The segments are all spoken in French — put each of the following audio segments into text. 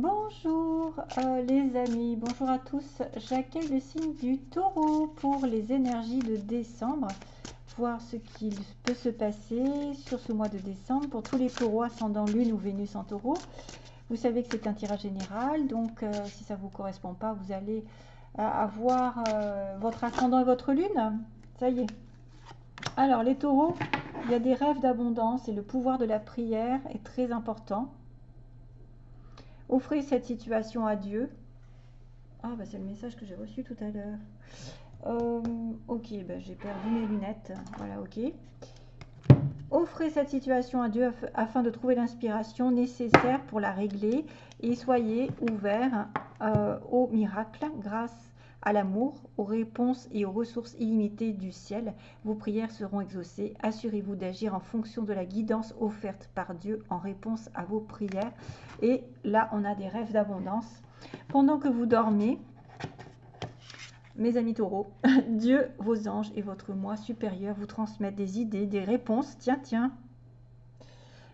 Bonjour euh, les amis, bonjour à tous. J'accueille le signe du taureau pour les énergies de décembre. Voir ce qu'il peut se passer sur ce mois de décembre pour tous les taureaux ascendant lune ou Vénus en taureau. Vous savez que c'est un tirage général, donc euh, si ça ne vous correspond pas, vous allez euh, avoir votre ascendant et votre lune. Ça y est. Alors les taureaux, il y a des rêves d'abondance et le pouvoir de la prière est très important. Offrez cette situation à Dieu. Ah, bah c'est le message que j'ai reçu tout à l'heure. Euh, ok, bah, j'ai perdu mes lunettes. Voilà, ok. Offrez cette situation à Dieu afin de trouver l'inspiration nécessaire pour la régler et soyez ouverts euh, au miracle grâce à l'amour, aux réponses et aux ressources illimitées du ciel. Vos prières seront exaucées. Assurez-vous d'agir en fonction de la guidance offerte par Dieu en réponse à vos prières. Et là, on a des rêves d'abondance. Pendant que vous dormez, mes amis taureaux, Dieu, vos anges et votre moi supérieur vous transmettent des idées, des réponses. Tiens, tiens.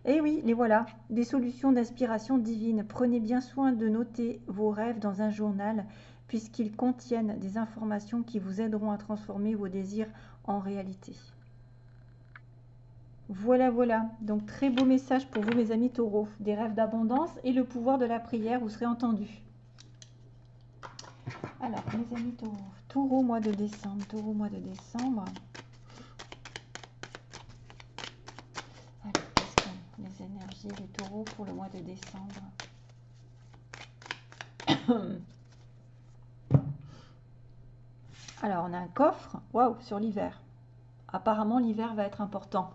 Et eh oui, les voilà, des solutions d'inspiration divine. Prenez bien soin de noter vos rêves dans un journal puisqu'ils contiennent des informations qui vous aideront à transformer vos désirs en réalité. Voilà, voilà. Donc, très beau message pour vous, mes amis taureaux. Des rêves d'abondance et le pouvoir de la prière, vous serez entendus. Alors, mes amis taureaux. Taureau, mois de décembre. Taureau, mois de décembre. Alors, les énergies des taureaux pour le mois de décembre? Alors, on a un coffre, waouh, sur l'hiver. Apparemment, l'hiver va être important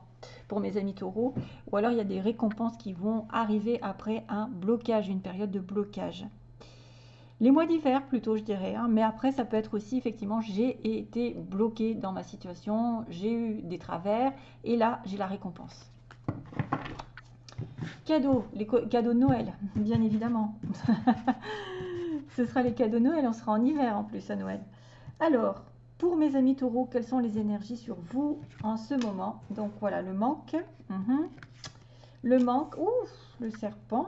pour mes amis taureaux. Ou alors, il y a des récompenses qui vont arriver après un blocage, une période de blocage. Les mois d'hiver plutôt, je dirais. Hein. mais après, ça peut être aussi, effectivement, j'ai été bloqué dans ma situation, j'ai eu des travers, et là, j'ai la récompense. Cadeaux, les cadeaux de Noël, bien évidemment. Ce sera les cadeaux de Noël, on sera en hiver en plus à Noël. Alors, pour mes amis taureaux, quelles sont les énergies sur vous en ce moment? Donc voilà, le manque. Mhm. Le manque, ouf, le serpent,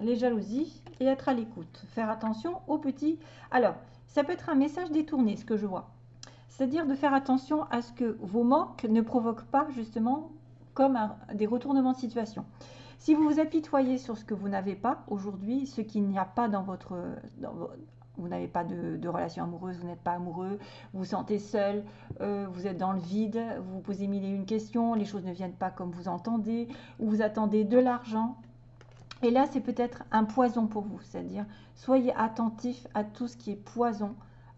les jalousies et être à l'écoute. Faire attention aux petits. Alors, ça peut être un message détourné, ce que je vois. C'est-à-dire de faire attention à ce que vos manques ne provoquent pas justement comme des retournements de situation. Si vous vous apitoyez sur ce que vous n'avez pas aujourd'hui, ce qu'il n'y a pas dans votre, vous n'avez pas de, relation amoureuse, vous n'êtes pas amoureux, vous vous sentez seul, euh, vous êtes dans le vide, vous vous posez mille et une questions, les choses ne viennent pas comme vous entendez, ou vous attendez de l'argent. Et là, c'est peut-être un poison pour vous, c'est-à-dire soyez attentif à tout ce qui est poison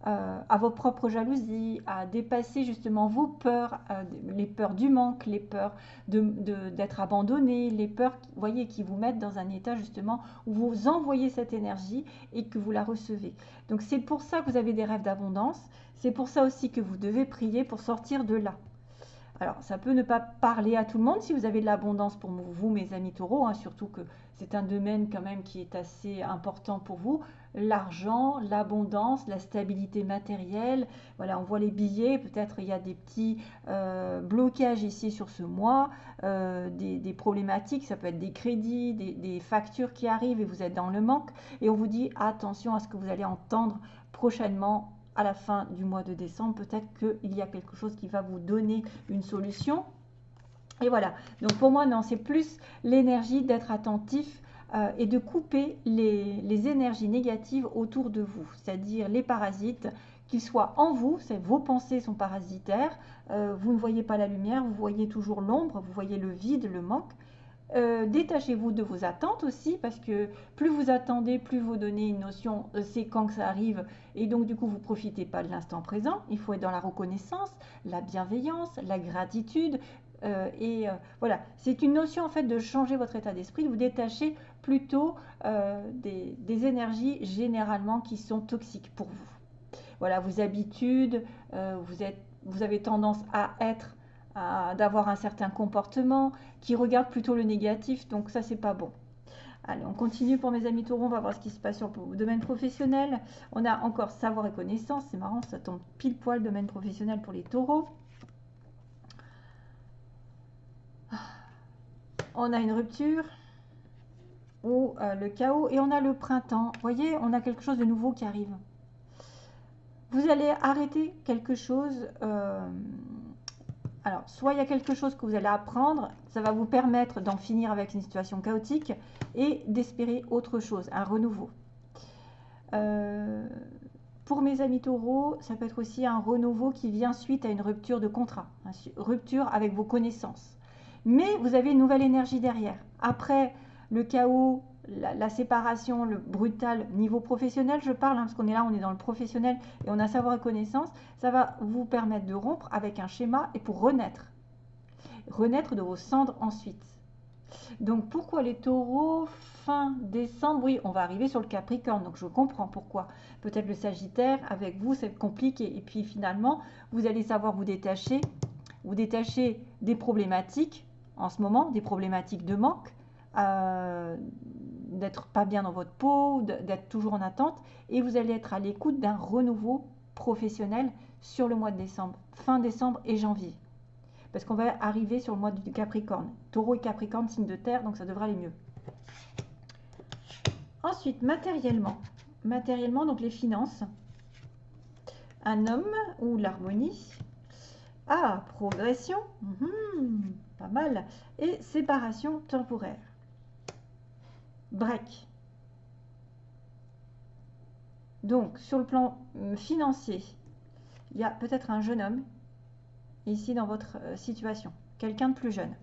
euh, à vos propres jalousies, à dépasser justement vos peurs, euh, les peurs du manque, les peurs d'être abandonné, les peurs voyez, qui vous mettent dans un état justement où vous envoyez cette énergie et que vous la recevez. Donc c'est pour ça que vous avez des rêves d'abondance, c'est pour ça aussi que vous devez prier pour sortir de là. Alors, ça peut ne pas parler à tout le monde si vous avez de l'abondance pour vous, mes amis taureaux, hein, surtout que c'est un domaine quand même qui est assez important pour vous. L'argent, l'abondance, la stabilité matérielle. Voilà, on voit les billets, peut-être il y a des petits euh, blocages ici sur ce mois, euh, des, problématiques, ça peut être des crédits, des, des factures qui arrivent et vous êtes dans le manque. Et on vous dit attention à ce que vous allez entendre prochainement à la fin du mois de décembre, peut-être qu'il y a quelque chose qui va vous donner une solution. Et voilà, donc pour moi, non, c'est plus l'énergie d'être attentif euh, et de couper les, énergies négatives autour de vous, c'est-à-dire les parasites, qu'ils soient en vous, vos pensées sont parasitaires, euh, vous ne voyez pas la lumière, vous voyez toujours l'ombre, vous voyez le vide, le manque. Euh, détachez-vous de vos attentes aussi, parce que plus vous attendez, plus vous donnez une notion, c'est quand que ça arrive, et donc du coup vous profitez pas de l'instant présent. Il faut être dans la reconnaissance, la bienveillance, la gratitude, euh, et voilà, c'est une notion en fait de changer votre état d'esprit, de vous détacher plutôt des, énergies généralement qui sont toxiques pour vous. Voilà, vos habitudes, vous, êtes, vous avez tendance à être d'avoir un certain comportement, qui regarde plutôt le négatif, donc ça c'est pas bon. Allez, on continue pour mes amis taureaux, on va voir ce qui se passe sur le domaine professionnel. On a encore savoir et connaissance, c'est marrant, ça tombe pile poil domaine professionnel pour les taureaux. On a une rupture ou euh, le chaos et on a le printemps. Vous voyez, on a quelque chose de nouveau qui arrive. Vous allez arrêter quelque chose. Euh, alors, soit il y a quelque chose que vous allez apprendre, ça va vous permettre d'en finir avec une situation chaotique et d'espérer autre chose, un renouveau. Euh, pour mes amis taureaux, ça peut être aussi un renouveau qui vient suite à une rupture de contrat, rupture avec vos connaissances. Mais vous avez une nouvelle énergie derrière. Après le chaos, la, séparation, le brutal niveau professionnel, je parle, hein, parce qu'on est là, on est dans le professionnel et on a savoir et connaissance, ça va vous permettre de rompre avec un schéma et pour renaître. Renaître de vos cendres ensuite. Donc pourquoi les taureaux fin décembre? Oui, on va arriver sur le Capricorne, donc je comprends pourquoi. Peut-être le Sagittaire, avec vous, c'est compliqué. Et puis finalement, vous allez savoir vous détacher, vous détacher des problématiques en ce moment, des problématiques de manque, euh, d'être pas bien dans votre peau, d'être toujours en attente, et vous allez être à l'écoute d'un renouveau professionnel sur le mois de décembre, fin décembre et janvier. Parce qu'on va arriver sur le mois du Capricorne. Taureau et Capricorne, signe de terre, donc ça devrait aller mieux. Ensuite, matériellement. Matériellement, donc les finances. Un homme ou l'harmonie. Ah, progression. Mhm, pas mal. Et séparation temporaire break. Donc, sur le plan euh, financier, il y a peut-être un jeune homme ici dans votre euh, situation, quelqu'un de plus jeune.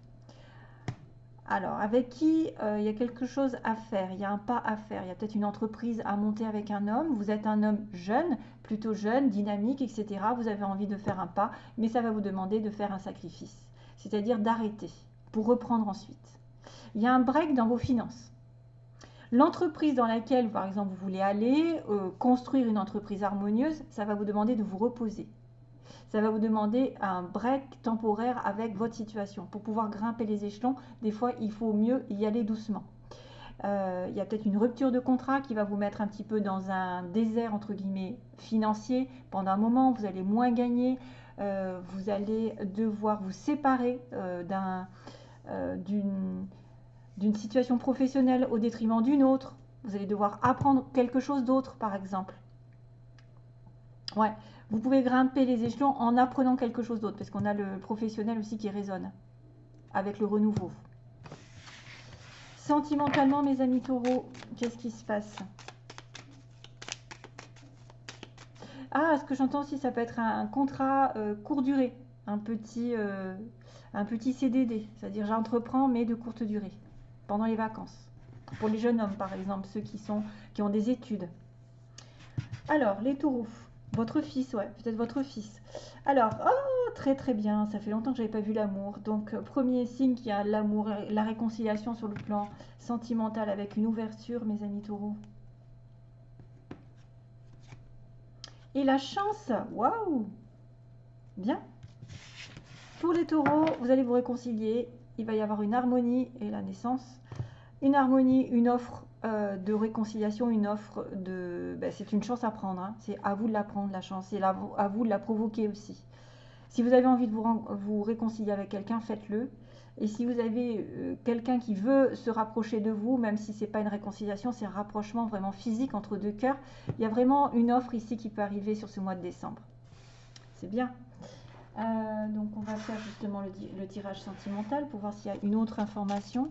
Alors, avec qui euh, il y a quelque chose à faire, il y a un pas à faire, il y a peut-être une entreprise à monter avec un homme, vous êtes un homme jeune, plutôt jeune, dynamique, etc. Vous avez envie de faire un pas, mais ça va vous demander de faire un sacrifice, c'est-à-dire d'arrêter pour reprendre ensuite. Il y a un break dans vos finances. L'entreprise dans laquelle, par exemple, vous voulez aller, euh, construire une entreprise harmonieuse, ça va vous demander de vous reposer. Ça va vous demander un break temporaire avec votre situation. Pour pouvoir grimper les échelons, des fois, il faut mieux y aller doucement. Euh, il y a peut-être une rupture de contrat qui va vous mettre un petit peu dans un désert, entre guillemets, financier. Pendant un moment, vous allez moins gagner. Euh, vous allez devoir vous séparer d'une d'une situation professionnelle au détriment d'une autre. Vous allez devoir apprendre quelque chose d'autre, par exemple. Ouais, vous pouvez grimper les échelons en apprenant quelque chose d'autre, parce qu'on a le professionnel aussi qui résonne avec le renouveau. Sentimentalement, mes amis taureaux, qu'est-ce qui se passe? Ah, ce que j'entends aussi, ça peut être un, contrat euh, court durée, un petit, euh, CDD, c'est-à-dire j'entreprends mais de courte durée pendant les vacances. Pour les jeunes hommes, par exemple, ceux qui, sont, qui ont des études. Alors, les taureaux. Votre fils, ouais, peut-être votre fils. Alors, oh, très très bien, ça fait longtemps que je n'avais pas vu l'amour. Donc, premier signe qu'il y a l'amour, la réconciliation sur le plan sentimental avec une ouverture, mes amis taureaux. Et la chance, waouh Bien. Pour les taureaux, vous allez vous réconcilier il va y avoir une harmonie et la naissance. Une harmonie, une offre euh, de réconciliation, une offre de... Ben, c'est une chance à prendre, hein. c'est à vous de la prendre la chance, c'est à vous de la provoquer aussi. Si vous avez envie de vous, réconcilier avec quelqu'un, faites-le. Et si vous avez euh, quelqu'un qui veut se rapprocher de vous, même si ce n'est pas une réconciliation, c'est un rapprochement vraiment physique entre deux cœurs, il y a vraiment une offre ici qui peut arriver sur ce mois de décembre. C'est bien. Euh, donc on va faire justement le, tirage sentimental pour voir s'il y a une autre information.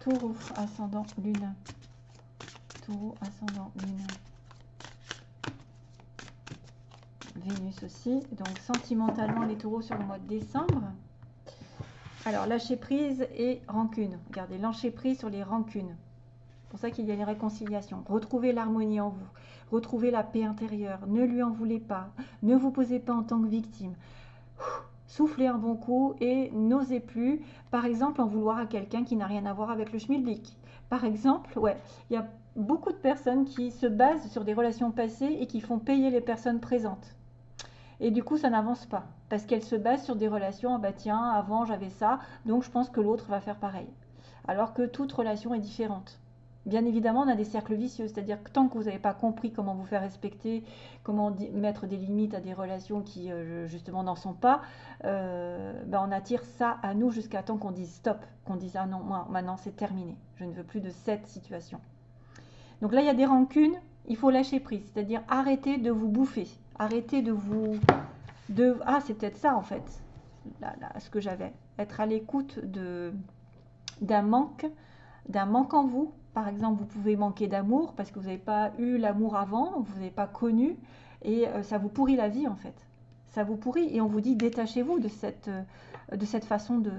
Taureau, ascendant, lune. Taureau, ascendant, lune. Vénus aussi. Donc sentimentalement les taureaux sur le mois de décembre. Alors lâcher prise et rancune. Regardez, lâcher prise sur les rancunes pour ça qu'il y a une réconciliation. Retrouvez l'harmonie en vous. Retrouvez la paix intérieure. Ne lui en voulez pas. Ne vous posez pas en tant que victime. Soufflez un bon coup et n'osez plus, par exemple, en vouloir à quelqu'un qui n'a rien à voir avec le schmilblick. Par exemple, ouais, il y a beaucoup de personnes qui se basent sur des relations passées et qui font payer les personnes présentes. Et du coup, ça n'avance pas parce qu'elles se basent sur des relations. Ah bah tiens, avant j'avais ça, donc je pense que l'autre va faire pareil. Alors que toute relation est différente. Bien évidemment, on a des cercles vicieux, c'est-à-dire que tant que vous n'avez pas compris comment vous faire respecter, comment mettre des limites à des relations qui euh, justement n'en sont pas, euh, ben, on attire ça à nous jusqu'à temps qu'on dise stop, qu'on dise ah non, moi maintenant c'est terminé, je ne veux plus de cette situation. Donc là, il y a des rancunes, il faut lâcher prise, c'est-à-dire arrêter de vous bouffer, arrêter de vous... Ah, c'est peut-être ça en fait, là, ce que j'avais, être à l'écoute d'un manque, d'un manque en vous. Par exemple, vous pouvez manquer d'amour parce que vous n'avez pas eu l'amour avant, vous n'avez pas connu, et euh, ça vous pourrit la vie en fait. Ça vous pourrit et on vous dit détachez-vous de cette, euh, de cette façon de,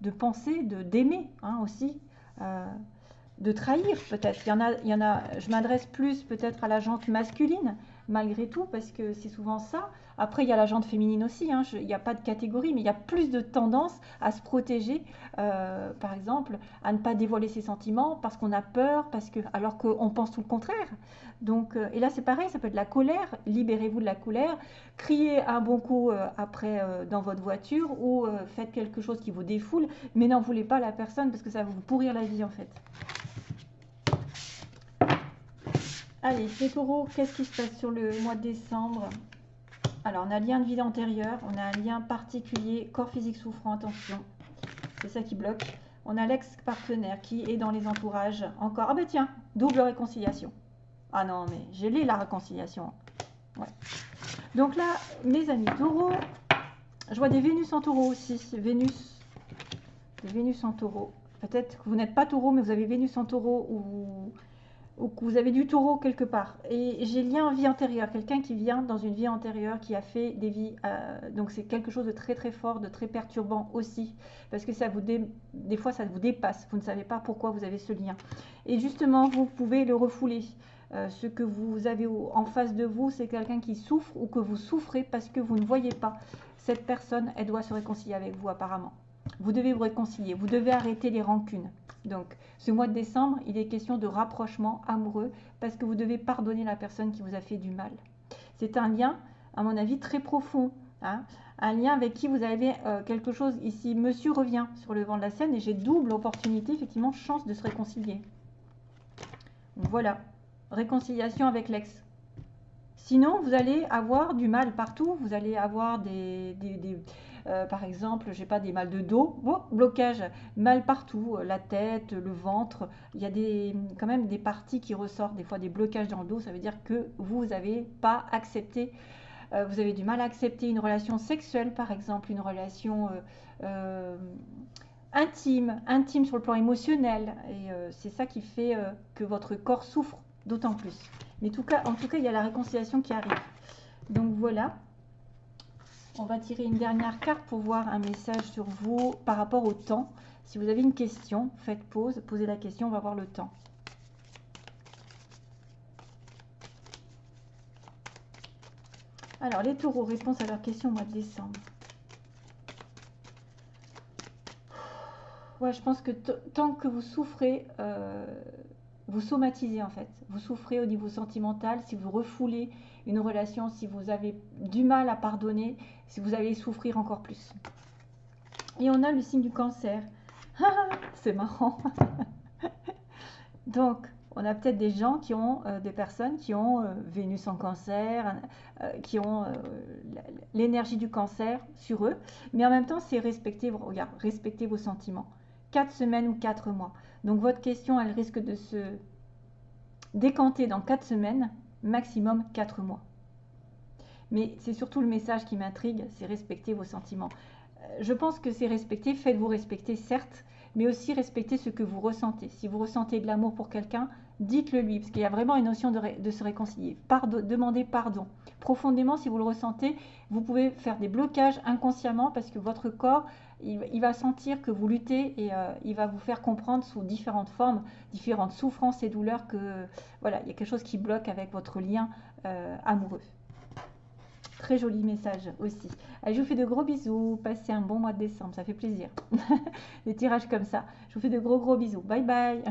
de penser, de d'aimer hein, aussi. Euh, de trahir peut-être. Il y en a, il y en a je m'adresse plus peut-être à la jante masculine, malgré tout, parce que c'est souvent ça. Après, il y a la jante féminine aussi, hein. il n'y a pas de catégorie, mais il y a plus de tendance à se protéger, euh, par exemple, à ne pas dévoiler ses sentiments parce qu'on a peur, parce que, alors qu'on pense tout le contraire. Donc, euh, et là, c'est pareil, ça peut être la colère, libérez-vous de la colère, criez un bon coup euh, après dans votre voiture ou faites quelque chose qui vous défoule, mais n'en voulez pas la personne parce que ça va vous pourrir la vie en fait. Allez, les taureaux, qu'est-ce qui se passe sur le mois de décembre? Alors, on a lien de vie antérieure, on a un lien particulier, corps physique souffrant, attention, c'est ça qui bloque. On a l'ex-partenaire qui est dans les entourages encore. Ah ben tiens, double réconciliation. Ah non, mais j'ai lu la réconciliation. Donc là, mes amis taureaux, je vois des Vénus en taureau aussi. Vénus, des Vénus en taureau. Peut-être que vous n'êtes pas taureau, mais vous avez Vénus en taureau ou ou que vous avez du taureau quelque part. Et j'ai lien en vie antérieure, quelqu'un qui vient dans une vie antérieure, qui a fait des vies. Euh, donc c'est quelque chose de très très fort, de très perturbant aussi, parce que ça vous des fois ça vous dépasse. Vous ne savez pas pourquoi vous avez ce lien. Et justement, vous pouvez le refouler. Euh, ce que vous avez en face de vous, c'est quelqu'un qui souffre ou que vous souffrez parce que vous ne voyez pas. Cette personne, elle doit se réconcilier avec vous apparemment. Vous devez vous réconcilier, vous devez arrêter les rancunes. Donc, ce mois de décembre, il est question de rapprochement amoureux parce que vous devez pardonner la personne qui vous a fait du mal. C'est un lien, à mon avis, très profond. Hein. un lien avec qui vous avez euh, quelque chose. Ici, monsieur revient sur le vent de la scène et j'ai double opportunité, effectivement, chance de se réconcilier. voilà, réconciliation avec l'ex. Sinon, vous allez avoir du mal partout. Vous allez avoir des, euh, par exemple, j'ai pas des mal de dos, blocage, mal partout, euh, la tête, le ventre. Il y a quand même des parties qui ressortent, des fois des blocages dans le dos. Ça veut dire que vous n'avez pas accepté, euh, vous avez du mal à accepter une relation sexuelle, par exemple, une relation intime, intime sur le plan émotionnel. Et c'est ça qui fait que votre corps souffre d'autant plus. Mais en tout cas, il y a la réconciliation qui arrive. Donc voilà. On va tirer une dernière carte pour voir un message sur vous par rapport au temps. Si vous avez une question, faites pause, posez la question, on va voir le temps. Alors, les taureaux, réponse à leur question au mois de décembre. Ouais, je pense que tant que vous souffrez, euh, vous somatisez en fait. Vous souffrez au niveau sentimental, si vous refoulez une relation, si vous avez du mal à pardonner, si vous allez souffrir encore plus. Et on a le signe du cancer. C'est marrant. Donc, on a peut-être des gens qui ont, euh, des personnes qui ont euh, Vénus en cancer, euh, qui ont l'énergie du cancer sur eux, mais en même temps, c'est respecter, vos sentiments. Quatre semaines ou quatre mois. Donc, votre question, elle risque de se décanter dans quatre semaines maximum 4 mois. Mais c'est surtout le message qui m'intrigue, c'est respecter vos sentiments. Euh, je pense que c'est respecter, faites-vous respecter, certes, mais aussi respecter ce que vous ressentez. Si vous ressentez de l'amour pour quelqu'un, dites-le lui, parce qu'il y a vraiment une notion de, se réconcilier. Pardon, demandez pardon. Profondément, si vous le ressentez, vous pouvez faire des blocages inconsciemment parce que votre corps, il, va sentir que vous luttez et euh, il va vous faire comprendre sous différentes formes, différentes souffrances et douleurs que voilà, il y a quelque chose qui bloque avec votre lien euh, amoureux. Très joli message aussi. Allez, je vous fais de gros bisous. Passez un bon mois de décembre, ça fait plaisir. Des tirages comme ça. Je vous fais de gros gros bisous. Bye bye.